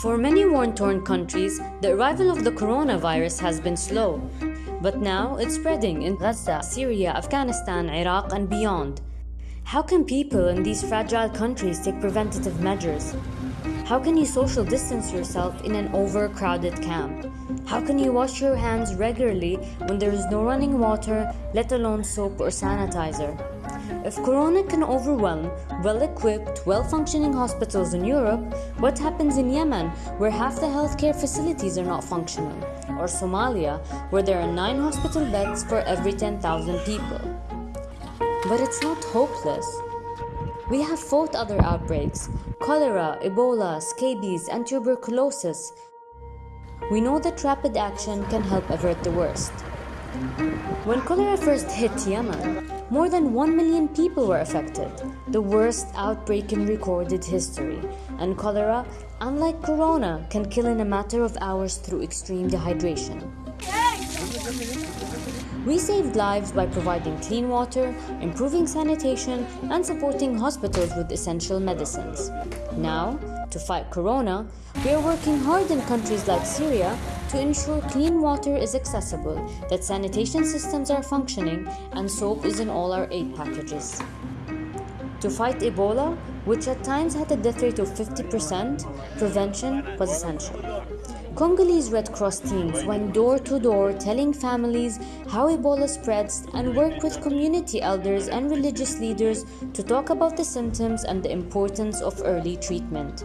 For many war-torn countries, the arrival of the coronavirus has been slow. But now it's spreading in Gaza, Syria, Afghanistan, Iraq, and beyond. How can people in these fragile countries take preventative measures? How can you social distance yourself in an overcrowded camp? How can you wash your hands regularly when there is no running water, let alone soap or sanitizer? If Corona can overwhelm well-equipped, well-functioning hospitals in Europe, what happens in Yemen, where half the healthcare facilities are not functional? Or Somalia, where there are 9 hospital beds for every 10,000 people? But it's not hopeless. We have fought other outbreaks, cholera, Ebola, scabies, and tuberculosis. We know that rapid action can help avert the worst. When cholera first hit Yemen, more than 1 million people were affected, the worst outbreak in recorded history. And cholera, unlike corona, can kill in a matter of hours through extreme dehydration. We saved lives by providing clean water, improving sanitation, and supporting hospitals with essential medicines. Now, to fight corona, we are working hard in countries like Syria to ensure clean water is accessible, that sanitation systems are functioning, and soap is in all our aid packages. To fight Ebola, which at times had a death rate of 50%, prevention was essential. Congolese Red Cross teams went door to door telling families how Ebola spreads and worked with community elders and religious leaders to talk about the symptoms and the importance of early treatment.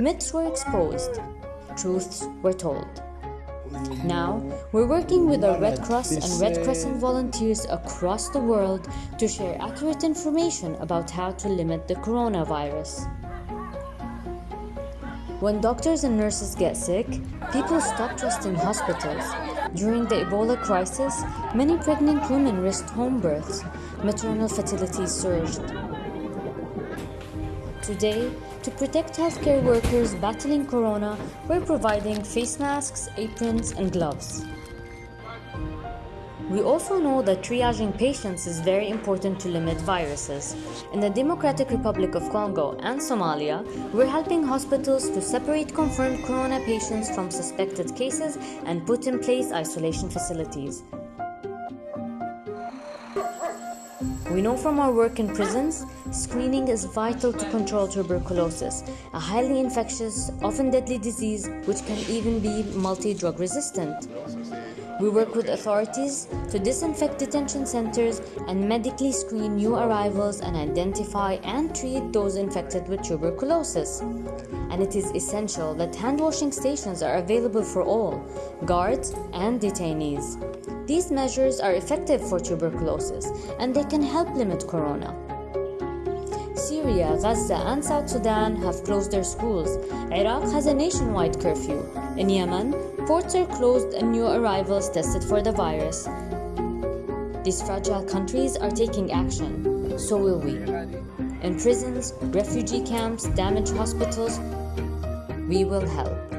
Myths were exposed, truths were told. Now, we're working with our Red Cross and Red Crescent volunteers across the world to share accurate information about how to limit the coronavirus. When doctors and nurses get sick, people stop trusting hospitals. During the Ebola crisis, many pregnant women risked home births. Maternal fertility surged. Today, to protect healthcare workers battling corona, we're providing face masks, aprons, and gloves. We also know that triaging patients is very important to limit viruses. In the Democratic Republic of Congo and Somalia, we're helping hospitals to separate confirmed corona patients from suspected cases and put in place isolation facilities. We know from our work in prisons, screening is vital to control tuberculosis, a highly infectious, often deadly disease which can even be multi-drug resistant. We work with authorities to disinfect detention centers and medically screen new arrivals and identify and treat those infected with tuberculosis. And it is essential that hand washing stations are available for all, guards and detainees. These measures are effective for tuberculosis and they can help limit corona. Syria, Gaza, and South Sudan have closed their schools. Iraq has a nationwide curfew. In Yemen, ports are closed and new arrivals tested for the virus. These fragile countries are taking action. So will we. In prisons, refugee camps, damaged hospitals, we will help.